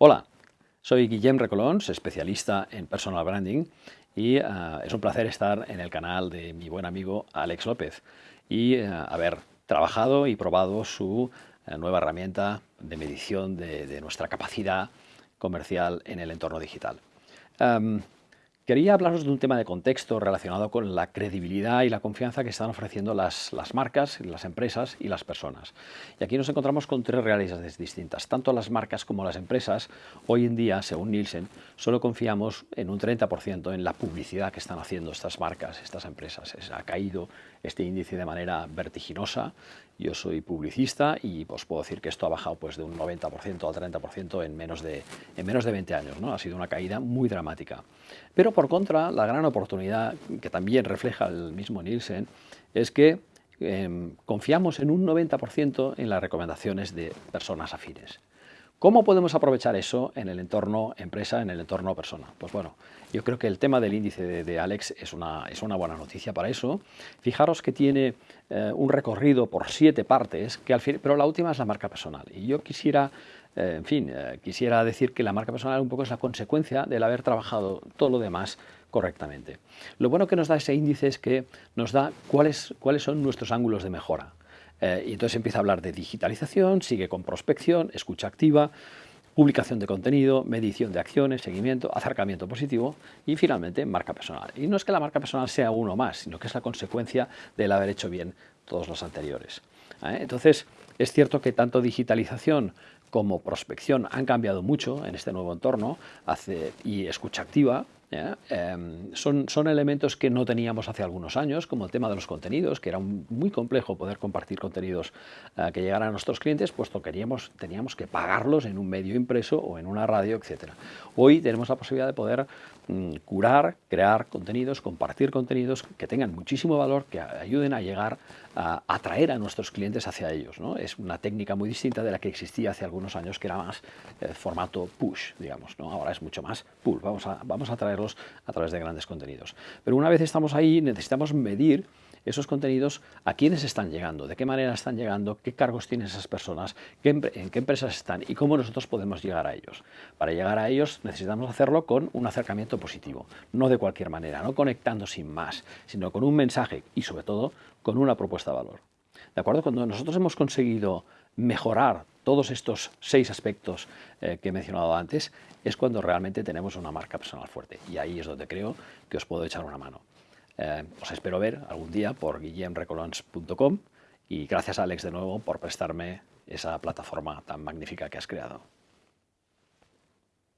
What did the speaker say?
Hola, soy Guillem Recolons, especialista en personal branding y uh, es un placer estar en el canal de mi buen amigo Alex López y uh, haber trabajado y probado su uh, nueva herramienta de medición de, nuestra capacidad comercial en el entorno digital. Um, Quería hablaros de un tema de contexto relacionado con la credibilidad y la confianza que están ofreciendo las, marcas, las empresas y las personas. Y aquí nos encontramos con tres realidades distintas. Tanto las marcas como las empresas, hoy en día, según Nielsen, solo confiamos en un 30% en la publicidad que están haciendo estas marcas, estas empresas. ha caído este índice de manera vertiginosa. Yo soy publicista y os puedo decir que esto ha bajado pues, de un 90% al 30% en menos, de, en menos de 20 años. ¿no? Ha sido una caída muy dramática. Pero por contra, la gran oportunidad que también refleja el mismo Nielsen es que eh, confiamos en un 90% en las recomendaciones de personas afines. ¿Cómo podemos aprovechar eso en el entorno empresa, en el entorno persona? Pues bueno, yo creo que el tema del índice de, de Alex es una, es una, buena noticia para eso. Fijaros que tiene eh, un recorrido por siete partes, que al fin, pero la última es la marca personal. Y yo quisiera eh, en fin, eh, quisiera decir que la marca personal un poco es la consecuencia del haber trabajado todo lo demás correctamente. Lo bueno que nos da ese índice es que nos da cuáles, cuáles son nuestros ángulos de mejora. Eh, y entonces empieza a hablar de digitalización, sigue con prospección, escucha activa, publicación de contenido, medición de acciones, seguimiento, acercamiento positivo y finalmente marca personal. Y no es que la marca personal sea uno más, sino que es la consecuencia del haber hecho bien todos los anteriores. Entonces, es cierto que tanto digitalización como prospección han cambiado mucho en este nuevo entorno y escucha activa eh, son, son, elementos que no teníamos hace algunos años, como el tema de los contenidos, que era muy complejo poder compartir contenidos eh, que llegaran a nuestros clientes, puesto que teníamos que pagarlos en un medio impreso o en una radio, etc. Hoy tenemos la posibilidad de poder mm, curar, crear contenidos, compartir contenidos que tengan muchísimo valor, que ayuden a llegar atraer a nuestros clientes hacia ellos. ¿no? Es una técnica muy distinta de la que existía hace algunos años, que era más eh, formato push, digamos. ¿no? Ahora es mucho más pull. Vamos a, vamos a traerlos a través de grandes contenidos. Pero una vez estamos ahí, necesitamos medir esos contenidos a quiénes están llegando, de qué manera están llegando, qué cargos tienen esas personas, en qué empresas están y cómo nosotros podemos llegar a ellos. Para llegar a ellos necesitamos hacerlo con un acercamiento positivo, no de cualquier manera, no conectando sin más, sino con un mensaje y sobre todo con una propuesta de valor. ¿De acuerdo? Cuando nosotros hemos conseguido mejorar todos estos seis aspectos eh, que he mencionado antes, es cuando realmente tenemos una marca personal fuerte. Y ahí es donde creo que os puedo echar una mano. Eh, os espero ver algún día por guillemrecolons.com y gracias Alex de nuevo por prestarme esa plataforma tan magnífica que has creado.